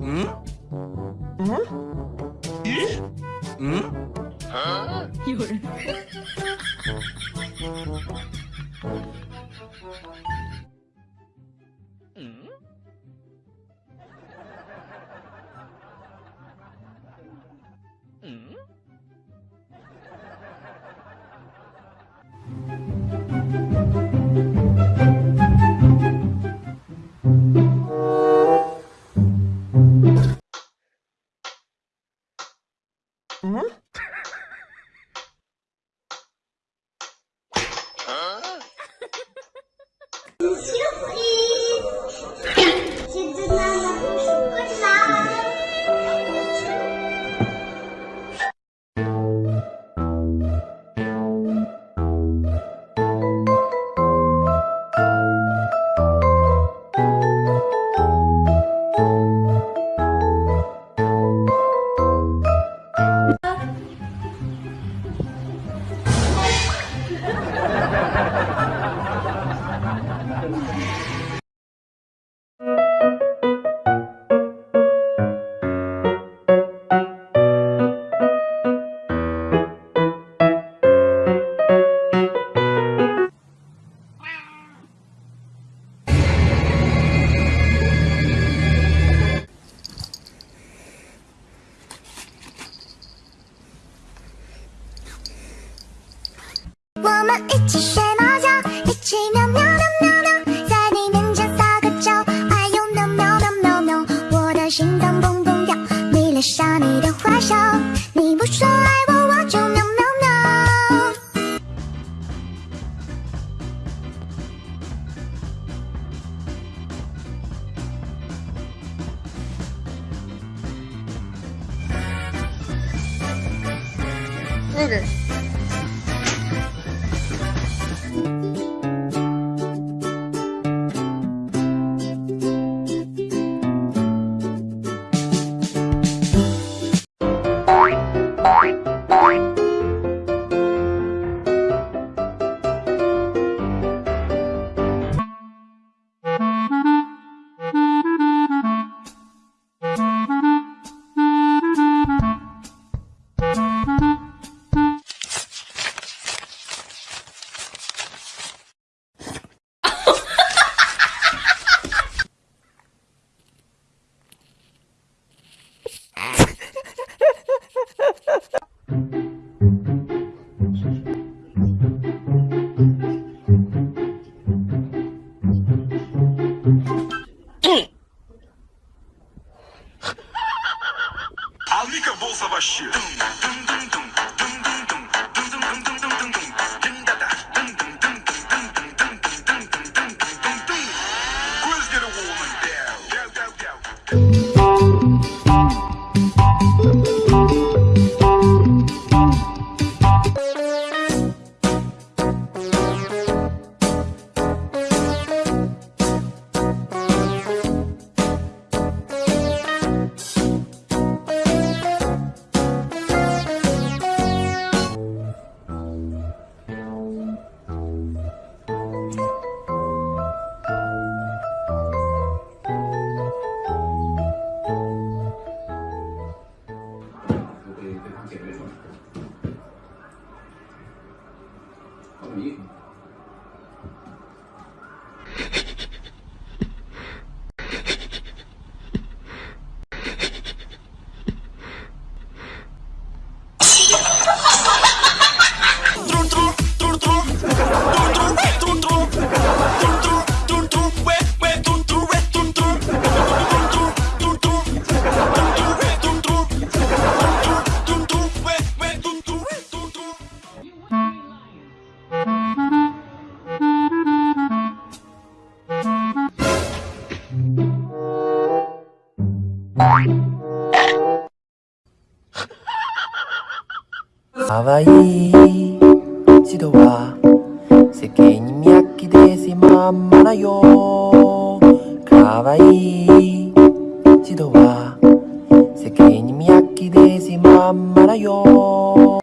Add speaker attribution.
Speaker 1: 嗯嗯
Speaker 2: 咦嗯啊，
Speaker 1: 有
Speaker 3: 人。Surprise 一起学猫叫，一起喵喵喵喵喵，在你面前撒个娇，哎呦喵喵喵喵喵，我的心脏砰砰跳，迷恋上你的坏笑，你不说爱我，我就喵喵喵。
Speaker 4: mutant. かわい
Speaker 5: い一度は世間に見飽きでしまんまだよかわいい一度は世間に見飽きでしまんまだよ